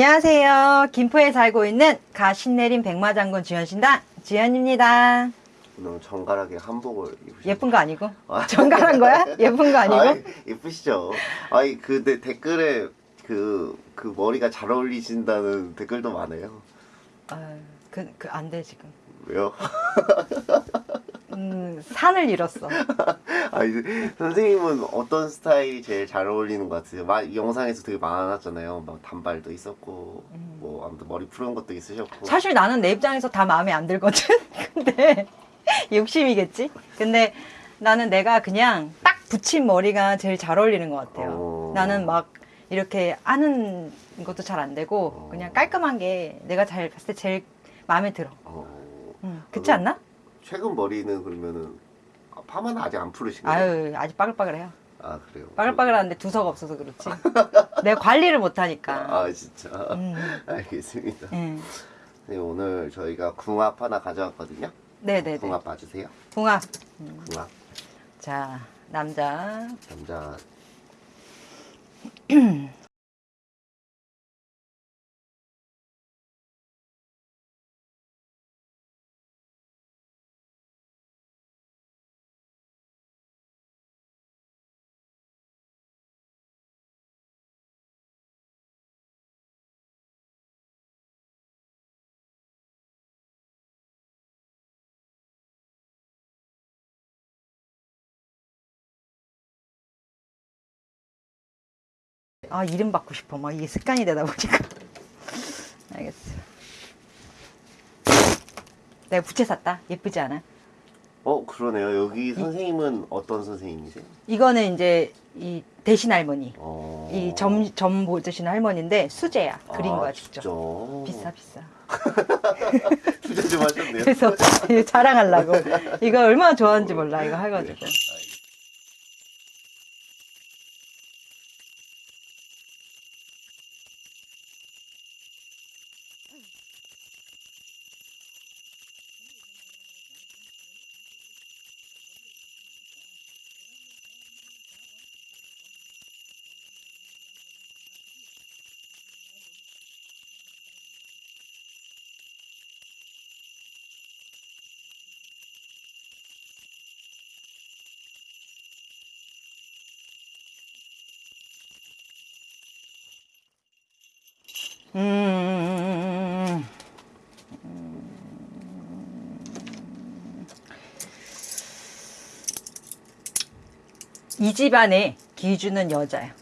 안녕하세요. 김포에 살고 있는 가신내린 백마장군 주현신당 주현입니다. 너무 정갈하게 한복을 입으셨 예쁜 거 아니고? 정갈한 거야? 예쁜 거 아니고? 아이, 예쁘시죠? 아니 근데 댓글에 그, 그 머리가 잘 어울리신다는 댓글도 많아요 아, 그, 그, 안 돼, 지금. 왜요? 음, 산을 잃었어. 아니 선생님은 어떤 스타일이 제일 잘 어울리는 것 같으세요? 막 영상에서 되게 많았잖아요 막 단발도 있었고 뭐 아무튼 머리 푸른 것도 있으셨고 사실 나는 내 입장에서 다 마음에 안 들거든? 근데, 욕심이겠지? 근데 나는 내가 그냥 딱 붙인 머리가 제일 잘 어울리는 것 같아요. 어. 나는 막 이렇게 아는 것도 잘 안 되고, 어. 그냥 깔끔한 게 내가 잘 봤을 때 제일 마음에 들어. 어, 응, 그렇지 않나? 최근 머리는 그러면은 아, 파마는 아직 안 푸르신 거예요? 아유, 아직 빠글빠글해요. 아 그래요? 빠글빠글한데 두서가 없어서 그렇지. 내가 관리를 못하니까. 아 진짜 음, 알겠습니다 예. 네, 오늘 저희가 궁합 하나 가져왔거든요. 네네네. 궁합 봐주세요. 궁합. 궁합 자, 남자. 남자 아, 이름 받고 싶어. 막 이게 습관이 되다 보니까. 알겠어. 내가 부채 샀다. 예쁘지 않아? 어 그러네요. 여기 선생님은 어떤 선생님이세요? 이거는 이제 이 대신 할머니. 어... 이 점, 점 보여주신 할머니인데 수제야. 그린 아, 거야, 직접. 진짜? 비싸, 비싸. 투자 좀 하셨네요. 그래서 자랑하려고. 이거 얼마나 좋아하는지 몰라. 이거 해가지고. 음. 이 집안의 기준은 여자야.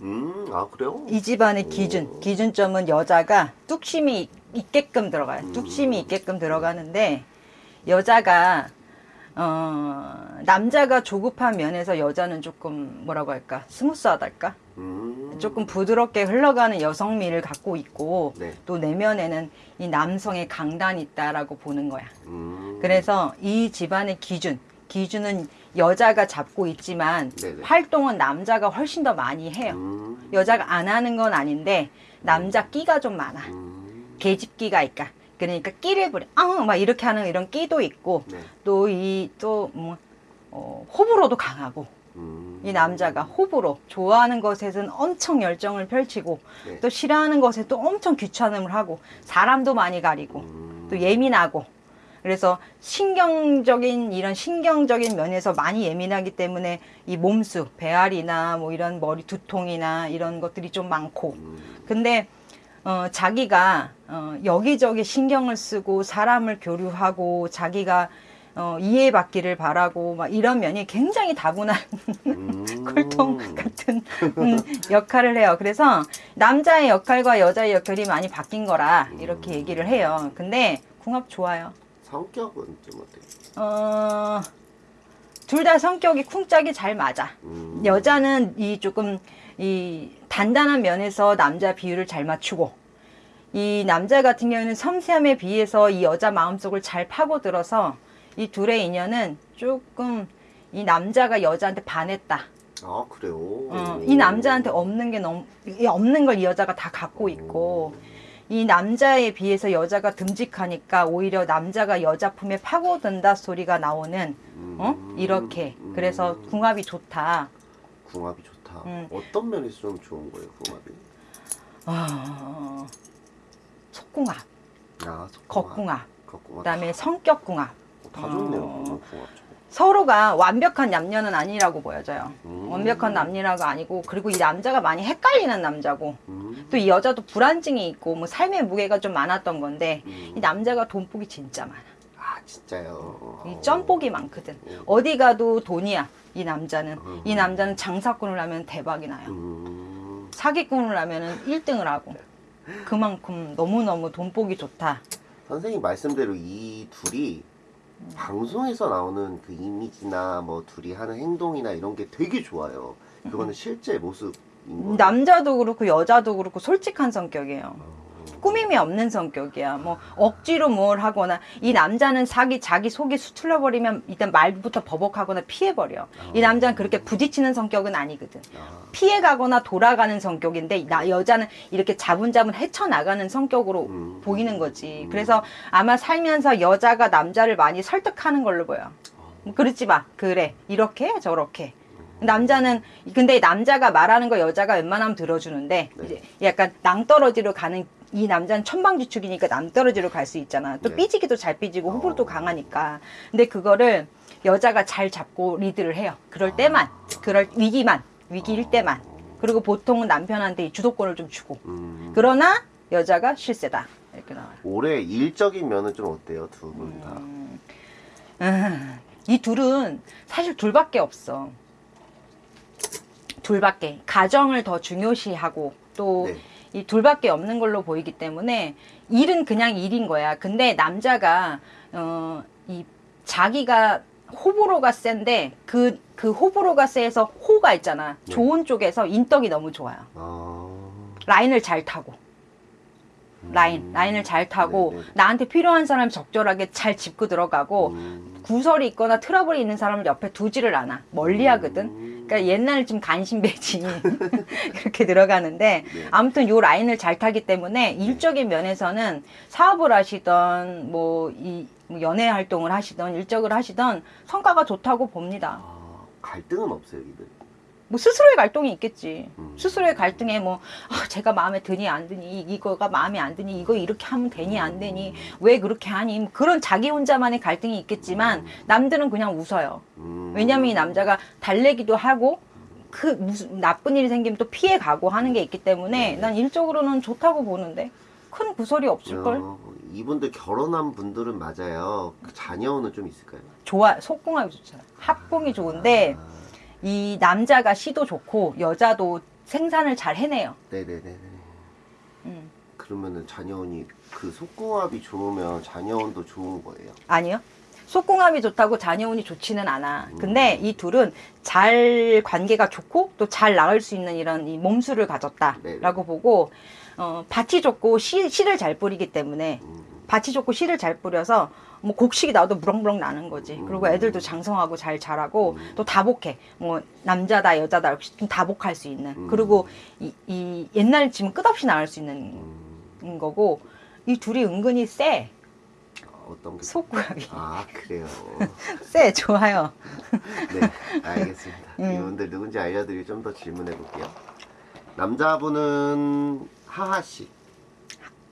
음, 아 그래요? 이 집안의 기준, 기준점은 여자가 뚝심이 있게끔 들어가요. 음. 뚝심이 있게끔 들어가는데 여자가 어, 남자가 조급한 면에서 여자는 조금 뭐라고 할까 스무스하달까 음, 조금 부드럽게 흘러가는 여성미를 갖고 있고 네. 또 내면에는 이 남성의 강단이 있다라고 보는 거야. 음, 그래서 이 집안의 기준, 기준은 여자가 잡고 있지만 네네. 활동은 남자가 훨씬 더 많이 해요. 음, 여자가 안 하는 건 아닌데 남자 끼가 좀 많아. 음, 계집끼가 있까. 그러니까 끼를 부려. 아, 막 이렇게 하는 이런 끼도 있고 네. 또이 또뭐 어, 호불호도 강하고 음, 이 남자가 호불호 좋아하는 것에는 엄청 열정을 펼치고 네. 또 싫어하는 것에 또 엄청 귀찮음을 하고 사람도 많이 가리고 음, 또 예민하고. 그래서 신경적인 이런 신경적인 면에서 많이 예민하기 때문에 이 몸수 배앓이나 뭐 이런 머리 두통이나 이런 것들이 좀 많고. 음, 근데 어, 자기가 어, 여기저기 신경을 쓰고 사람을 교류하고 자기가 어, 이해받기를 바라고 막 이런 면이 굉장히 다분한 음, 꿀통 같은 음, 역할을 해요. 그래서 남자의 역할과 여자의 역할이 많이 바뀐 거라 이렇게 얘기를 해요. 근데 궁합 좋아요. 성격은 좀 어때요? 어, 둘 다 성격이 쿵짝이 잘 맞아. 음, 여자는 이 조금 이 단단한 면에서 남자 비율을 잘 맞추고 이 남자 같은 경우는 섬세함에 비해서 이 여자 마음속을 잘 파고들어서 이 둘의 인연은 조금 이 남자가 여자한테 반했다. 아 그래요? 어, 이 남자한테 없는 게 너무 이 없는 걸 이 여자가 다 갖고 있고 이 남자에 비해서 여자가 듬직하니까 오히려 남자가 여자 품에 파고든다 소리가 나오는 어 음, 이렇게 음, 그래서 궁합이 좋다. 궁합이 좋다. 음. 어떤 면에서 좀 좋은 거예요, 궁합이? 어, 속궁합, 아, 겉궁합, 겉궁합. 그다음에 성격궁합. 다 좋네요. 어. 서로가 완벽한 남녀는 아니라고 보여져요. 음. 완벽한 남녀가 아니고 그리고 이 남자가 많이 헷갈리는 남자고 음. 또이 여자도 불안증이 있고 뭐 삶의 무게가 좀 많았던 건데 음. 이 남자가 돈복이 진짜 많아. 아 진짜요. 이 점복이 많거든. 음. 어디 가도 돈이야. 이 남자는 음. 이 남자는 장사꾼을 하면 대박이 나요. 음. 사기꾼을 하면은 1등을 하고 그만큼 너무너무 돈복이 좋다. 선생님 말씀대로 이 둘이 방송에서 나오는 그 이미지나 뭐 둘이 하는 행동이나 이런 게 되게 좋아요. 그거는 실제 모습인 거예요. 남자도 그렇고 여자도 그렇고 솔직한 성격이에요. 어. 꾸밈이 없는 성격이야. 뭐 억지로 뭘 하거나 이 남자는 자기 자기 속이 수틀려 버리면 일단 말부터 버벅하거나 피해 버려. 이 남자는 그렇게 부딪히는 성격은 아니거든. 아, 피해 가거나 돌아가는 성격인데 나 여자는 이렇게 자분자분 헤쳐 나가는 성격으로 음. 보이는 거지. 그래서 아마 살면서 여자가 남자를 많이 설득하는 걸로 보여. 뭐 그러지 마. 그래. 이렇게 해, 저렇게. 남자는 근데 남자가 말하는 거 여자가 웬만하면 들어주는데 네. 이제 약간 낭떠러지로 가는 이 남자는 천방지축이니까 낭떠러지로 갈 수 있잖아. 또 네. 삐지기도 잘 삐지고 호불호도 어. 강하니까. 근데 그거를 여자가 잘 잡고 리드를 해요. 그럴 때만, 그럴 위기만, 위기일 때만. 그리고 보통은 남편한테 이 주도권을 좀 주고. 음. 그러나 여자가 실세다. 이렇게 나와요. 올해 일적인 면은 좀 어때요 두 분 다? 음, 이 둘은 사실 둘밖에 없어. 둘밖에. 가정을 더 중요시하고 또 네. 이 둘밖에 없는 걸로 보이기 때문에 일은 그냥 일인 거야. 근데 남자가 어, 이 자기가 호불호가 센데 그, 그 호불호가 세서 호가 있잖아. 네. 좋은 쪽에서 인덕이 너무 좋아요. 아. 라인을 잘 타고. 라인, 음. 라인을 잘 타고 네, 네. 나한테 필요한 사람 적절하게 잘 짚고 들어가고 음. 구설이 있거나 트러블이 있는 사람을 옆에 두지를 않아. 멀리 하거든. 음. 그러니까 옛날 좀 간신배지 그렇게 들어가는데 네. 아무튼 요 라인을 잘 타기 때문에 일적인 면에서는 사업을 하시던 뭐 이 연애 활동을 하시던 일적을 하시던 성과가 좋다고 봅니다. 아, 갈등은 없어요 이들. 뭐 스스로의 갈등이 있겠지. 음. 스스로의 갈등에 뭐 아, 제가 마음에 드니 안 드니 이- 이거가 마음에 안 드니 이거 이렇게 하면 되니 안 되니 왜 그렇게 하니 뭐 그런 자기 혼자만의 갈등이 있겠지만 남들은 그냥 웃어요. 음. 왜냐면 이 남자가 달래기도 하고 그 무슨 나쁜 일이 생기면 또 피해 가고 하는 게 있기 때문에 난 일적으로는 좋다고 보는데 큰 구설이 없을 걸. 어, 이분들 결혼한 분들은 맞아요. 그 자녀는 좀 있을까요? 좋아 속궁합이 좋잖아. 합궁이 좋은데 아, 이 남자가 시도 좋고 여자도 생산을 잘 해내요. 네네네네. 음. 그러면은 자녀운이 그 속궁합이 좋으면 자녀운도 좋은 거예요. 아니요. 속궁합이 좋다고 자녀운이 좋지는 않아. 근데 이 둘은 잘 관계가 좋고 또 잘 나을 수 있는 이런 이 몸수를 네네. 가졌다라고 보고 어, 밭이 좋고 씨, 씨를 잘 뿌리기 때문에 음. 밭이 좋고 씨를 잘 뿌려서 뭐 곡식이 나도 무럭무럭 나는 거지. 그리고 음. 애들도 장성하고 잘 자라고 또 다복해. 뭐 남자다 여자다 역시 좀 다복할 수 있는. 음. 그리고 이, 이 옛날 지금 끝없이 나올 수 있는 음. 거고 이 둘이 은근히 세. 어떤 게? 속궁합이 아 그래요. 세 좋아요. 네, 알겠습니다. 음. 이분들 누군지 알려드리고 좀 더 질문해 볼게요. 남자분은 하하 씨,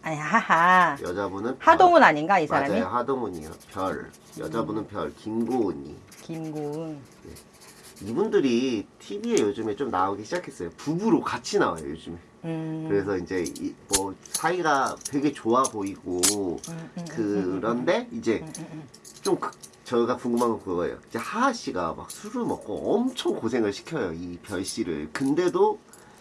아니 하하. 여자분은 별. 하동훈 아닌가 이 사람이? 맞아요, 하동훈이요. 별. 여자분은 별, 김고은이. 김구은. 이분들이 TV에 요즘에 좀 나오기 시작했어요. 부부로 같이 나와요 요즘에. 음. 그래서 이제 이, 뭐 사이가 되게 좋아 보이고 음, 음, 그런데 이제 음, 음, 음. 좀 그- 저희가 궁금한 건 그거예요. 이제 하하 씨가 막 술을 먹고 엄청 고생을 시켜요 이 별 씨를. 근데도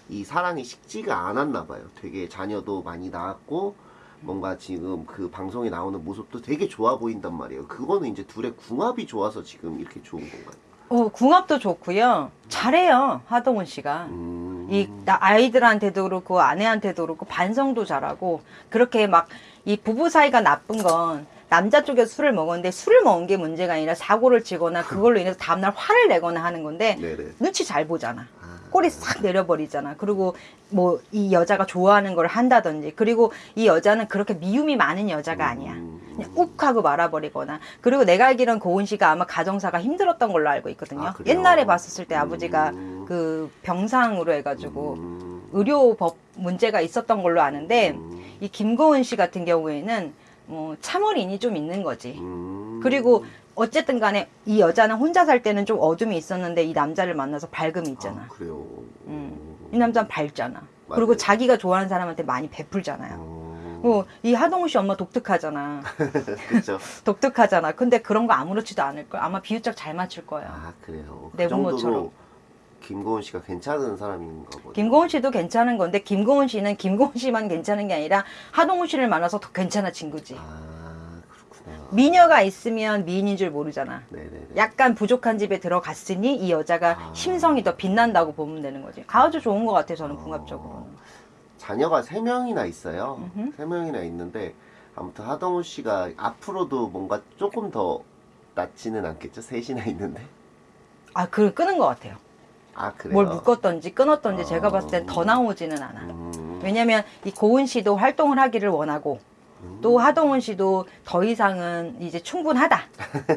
이 사랑이 식지가 않았나 봐요. 되게 자녀도 많이 낳았고 뭔가 지금 그 방송에 나오는 모습도 되게 좋아 보인단 말이에요. 그거는 이제 둘의 궁합이 좋아서 지금 이렇게 좋은 건가요? 어, 궁합도 좋고요. 잘해요 하동훈 씨가. 음... 이 나- 아이들한테도 그렇고 아내한테도 그렇고 반성도 잘하고 그렇게 막 이 부부 사이가 나쁜 건 남자 쪽에서 술을 먹었는데 술을 먹은 게 문제가 아니라 사고를 치거나 그걸로 인해서 다음날 화를 내거나 하는 건데 네네. 눈치 잘 보잖아. 아, 꼬리 싹 내려버리잖아. 그리고 뭐 이 여자가 좋아하는 걸 한다든지 그리고 이 여자는 그렇게 미움이 많은 여자가 아니야. 음, 그냥 욱 하고 말아버리거나 그리고 내가 알기로는 고은 씨가 아마 가정사가 힘들었던 걸로 알고 있거든요. 아? 옛날에 봤었을 때 아버지가 음. 그 병상으로 해가지고 음. 의료법 문제가 있었던 걸로 아는데 음, 이 김고은 씨 같은 경우에는 뭐 참을인이 좀 있는 거지. 음. 그리고 어쨌든 간에 이 여자는 혼자 살 때는 좀 어둠이 있었는데 이 남자를 만나서 밝음이 있잖아. 아, 그래요. 음. 이 남자는 밝잖아. 맞아요. 그리고 자기가 좋아하는 사람한테 많이 베풀잖아요. 음. 어, 이 하동우 씨 엄마 독특하잖아. 그렇죠. 독특하잖아. 근데 그런 거 아무렇지도 않을 걸. 아마 비유적 잘 맞출 거야. 아 그래요. 그내 부모처럼. 김고은 씨가 괜찮은 사람인가 보네. 김고은 씨도 괜찮은 건데 김고은 씨는 김고은 씨만 괜찮은 게 아니라 하동우 씨를 만나서 더 괜찮아진 거지. 아. 미녀가 있으면 미인인 줄 모르잖아. 네네네. 약간 부족한 집에 들어갔으니 이 여자가 아. 심성이 더 빛난다고 보면 되는 거지. 아주 좋은 것 같아 저는 어. 궁합적으로는. 자녀가 세 명이나 있어요. 음흠. 세 명이나 있는데 아무튼 하동우 씨가 앞으로도 뭔가 조금 더 낫지는 않겠죠. 셋이나 있는데. 아, 그 끄는 것 같아요. 아 그래요. 뭘 묶었던지 끊었던지 어. 제가 봤을 땐 더 나오지는 않아. 음. 왜냐면 이 고은 씨도 활동을 하기를 원하고 음. 또 하동훈 씨도 더 이상은 이제 충분하다.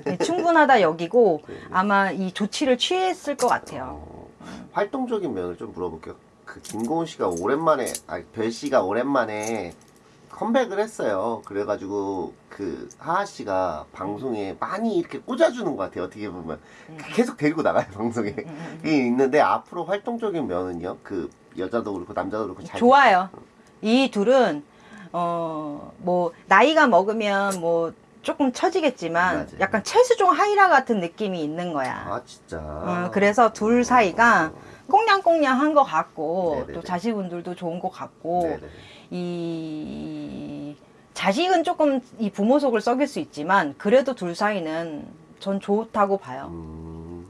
네, 충분하다 여기고. 아마 이 조치를 취했을 것 같아요. 어, 활동적인 면을 좀 물어볼게요. 그 김고은 씨가 오랜만에, 아, 별 씨가 오랜만에 컴백을 했어요. 그래가지고 그 하하 씨가 방송에 많이 이렇게 꽂아주는 것 같아요. 어떻게 보면 계속 데리고 나가요 방송에. 음, 이게 있는데 앞으로 활동적인 면은요. 그 여자도 그렇고 남자도 그렇고 잘 좋아요. 이 둘은 어 뭐 나이가 먹으면 뭐 조금 처지겠지만 맞아요. 약간 최수종 하이라 같은 느낌이 있는 거야. 아 진짜. 어, 그래서 둘 사이가 꽁냥꽁냥한 것 같고 네네네. 또 자식분들도 좋은 것 같고 네네. 이 자식은 조금 이 부모 속을 썩일 수 있지만 그래도 둘 사이는 전 좋다고 봐요. 음,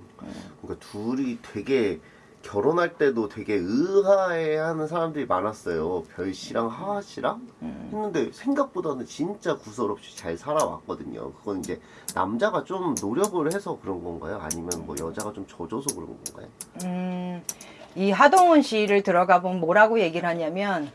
그러니까 둘이 되게 결혼할 때도 되게 의아해하는 사람들이 많았어요. 별 씨랑 하하 씨랑 음. 했는데 생각보다는 진짜 구설 없이 잘 살아왔거든요. 그건 이제 남자가 좀 노력을 해서 그런 건가요? 아니면 뭐 여자가 좀 져줘서 그런 건가요? 음, 이 하동훈 씨를 들어가 보면 뭐라고 얘기를 하냐면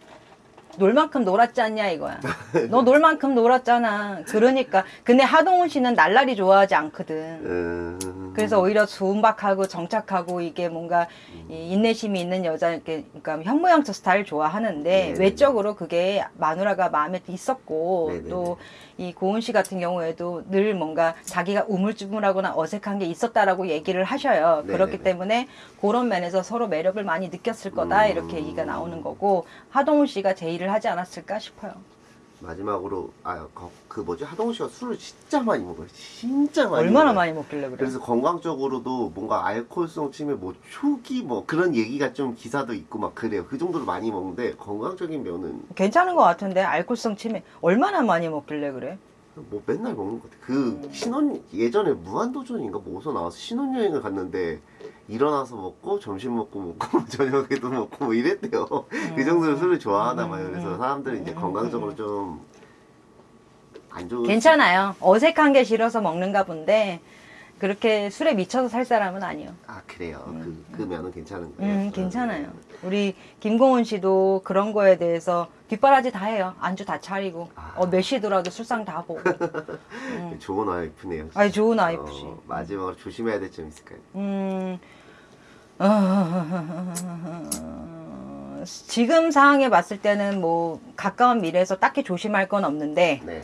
놀 만큼 놀았지 않냐 이거야. 너 놀 만큼 놀았잖아. 그러니까 근데 하동훈 씨는 날라리 좋아하지 않거든. 음, 그래서 오히려 순박하고 정착하고 이게 뭔가 이 인내심이 있는 여자 이렇게 그러니까 현모양처 스타일 좋아하는데 네네네. 외적으로 그게 마누라가 마음에 있었고 네네네. 또이 고은 씨 같은 경우에도 늘 뭔가 자기가 우물쭈물하거나 어색한 게 있었다라고 얘기를 하셔요. 그렇기 네네네. 때문에 그런 면에서 서로 매력을 많이 느꼈을 거다 음. 이렇게 얘기가 나오는 거고 하동훈 씨가 제의를 하지 않았을까 싶어요. 마지막으로 아그 뭐지 하동훈 씨가 술을 진짜 많이 먹어요. 진짜 많이. 얼마나 먹어요. 많이 먹길래 그래? 그래서 건강적으로도 뭔가 알코올성 치매 뭐 초기 뭐 그런 얘기가 좀 기사도 있고 막 그래요. 그 정도로 많이 먹는데 건강적인 면은 괜찮은 것 같은데 알코올성 치매 얼마나 많이 먹길래 그래? 뭐 맨날 먹는 것 같아. 그 신혼 예전에 무한도전인가 뭐서 나와서 신혼여행을 갔는데 일어나서 먹고 점심 먹고 먹고 저녁에도 먹고 뭐 이랬대요. 그 정도로 술을 좋아하나 봐요. 그래서 사람들이 이제 건강적으로 좀 안 좋은 괜찮아요. 어색한 게 싫어서 먹는가 본데 그렇게 술에 미쳐서 살 사람은 아니요. 아 그래요. 그, 그 면은 괜찮은 거예요. 음, 괜찮아요. 우리 김공훈 씨도 그런 거에 대해서 뒷바라지 다 해요. 안주 다 차리고 아. 어, 몇 시더라도 술상 다 보고. 네, 좋은 와이프네요. 아이 좋은 와이프시. 어, 마지막으로 조심해야 될 점 있을까요? 음, 어, 지금 상황에 봤을 때는 뭐 가까운 미래에서 딱히 조심할 건 없는데 네.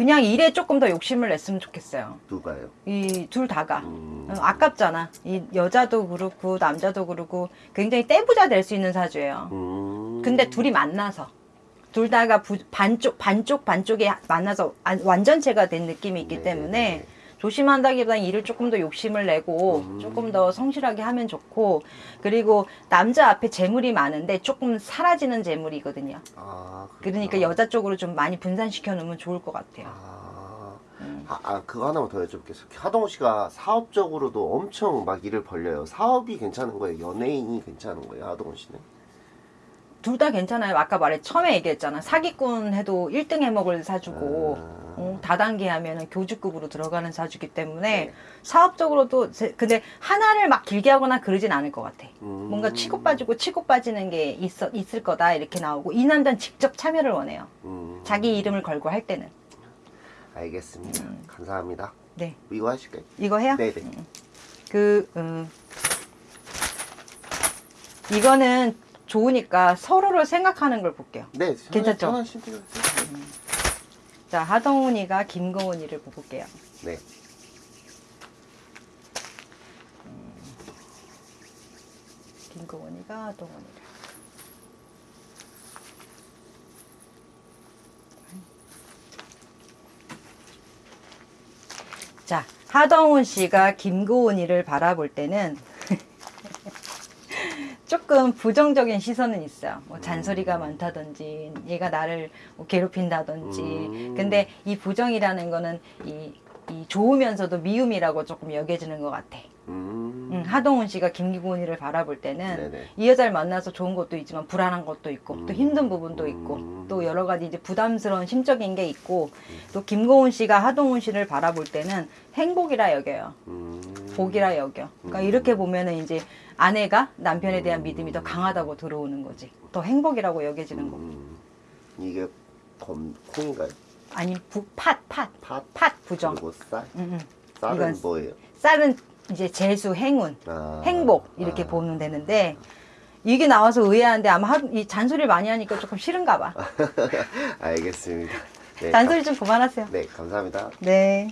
그냥 일에 조금 더 욕심을 냈으면 좋겠어요. 누가요? 이 둘 다가. 음, 어, 아깝잖아. 이 여자도 그렇고 남자도 그렇고 굉장히 떼부자 될 수 있는 사주예요. 음. 근데 둘이 만나서 둘 다가 부- 반쪽 반쪽 반쪽에 만나서 안- 완전체가 된 느낌이 있기 네, 때문에 네, 네. 조심한다기보다는 일을 조금 더 욕심을 내고 음. 조금 더 성실하게 하면 좋고 그리고 남자 앞에 재물이 많은데 조금 사라지는 재물이거든요. 아, 그러니까. 여자 쪽으로 좀 많이 분산시켜 놓으면 좋을 것 같아요. 아, 음. 아, 아, 그거 하나만 더 여쭤볼게요. 하동우 씨가 사업적으로도 엄청 막 일을 벌려요. 사업이 괜찮은 거예요? 연예인이 괜찮은 거예요? 하동우 씨는? 둘 다 괜찮아요. 아까 말해 처음에 얘기했잖아. 사기꾼 해도 1등 해먹을 사주고 아. 어, 다단계 하면은 교주급으로 들어가는 사주기 때문에 네. 사업적으로도 제- 근데 하나를 막 길게 하거나 그러진 않을 것 같아. 음. 뭔가 치고 빠지고 치고 빠지는 게 있어 있을 거다 이렇게 나오고 이 남자는 직접 참여를 원해요. 음. 자기 이름을 걸고 할 때는 알겠습니다. 음. 감사합니다. 네 이거 하실까요? 이거 해요. 네네. 그 음, 이거는 좋으니까 서로를 생각하는 걸 볼게요. 네, 괜찮죠? 편한 신대로 자, 하동훈이가 김고은이를 볼게요. 네. 김고은이가 하동훈이를. 자, 하동훈 씨가 김고은이를 바라볼 때는 조금 부정적인 시선은 있어요. 뭐 잔소리가 많다든지, 얘가 나를 뭐 괴롭힌다든지. 음. 근데 이 부정이라는 거는 이, 이 좋으면서도 미움이라고 조금 여겨지는 것 같아. 음. 음, 하동훈 씨가 김기곤이를 바라볼 때는 네네. 이 여자를 만나서 좋은 것도 있지만 불안한 것도 있고 또 음. 힘든 부분도 있고 음. 또 여러 가지 이제 부담스러운 심적인 게 있고 또 김고은 씨가 하동훈 씨를 바라볼 때는 행복이라 여겨요. 음. 복이라 여겨. 그러니까 음. 이렇게 보면은 이제 아내가 남편에 대한 믿음이 더 강하다고 들어오는 거지. 더 행복이라고 여겨지는 거고. 음. 이게 검 콩인가요? 아니 부, 팥, 팥, 팥 팥 부정. 그리고 쌀. 음, 음. 쌀은 뭐예요? 쌀은 이제 재수, 행운. 아. 행복 이렇게 아. 보면 되는데 이게 나와서 의아한데 아마 하- 이 잔소리를 많이 하니까 조금 싫은가 봐. 알겠습니다. 네, 잔소리 좀 그만하세요. 감- 네, 감사합니다. 네.